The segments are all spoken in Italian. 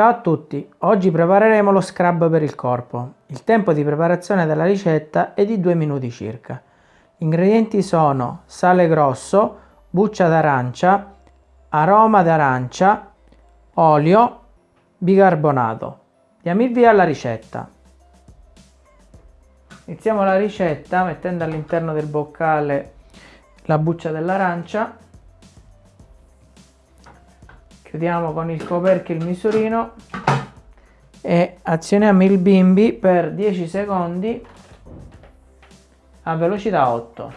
Ciao a tutti, oggi prepareremo lo scrub per il corpo. Il tempo di preparazione della ricetta è di 2 minuti circa. Gli ingredienti sono sale grosso, buccia d'arancia, aroma d'arancia, olio, bicarbonato. Diamo il via alla ricetta. Iniziamo la ricetta mettendo all'interno del boccale la buccia dell'arancia chiudiamo con il coperchio il misurino e azioniamo il bimbi per 10 secondi a velocità 8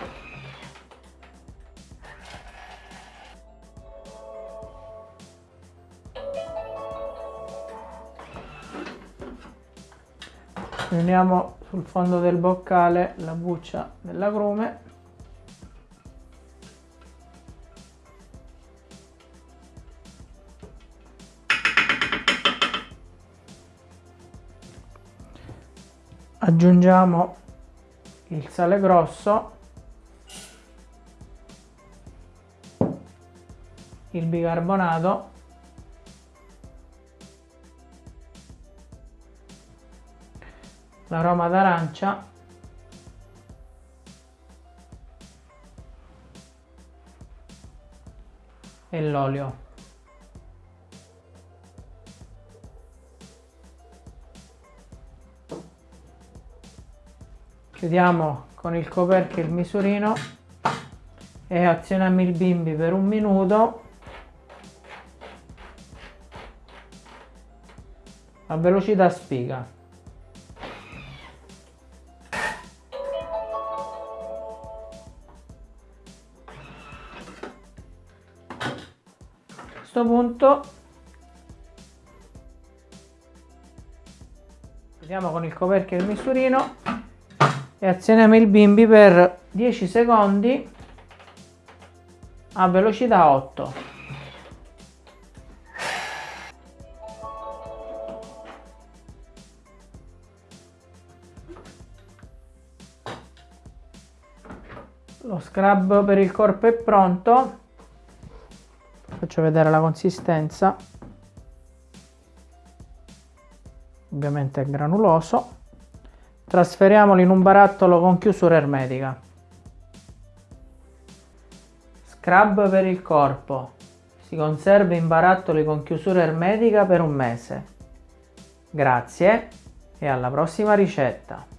uniamo sul fondo del boccale la buccia dell'agrume aggiungiamo il sale grosso il bicarbonato l'aroma d'arancia e l'olio chiudiamo con il coperchio il misurino. E azioniamo il bimbi per un minuto. A velocità spiga. A questo punto chiudiamo con il coperchio il misurino e azioniamo il bimbi per 10 secondi a velocità 8 lo scrub per il corpo è pronto. Faccio vedere la consistenza. Ovviamente è granuloso Trasferiamolo in un barattolo con chiusura ermetica. Scrub per il corpo. Si conserva in barattoli con chiusura ermetica per un mese. Grazie e alla prossima ricetta.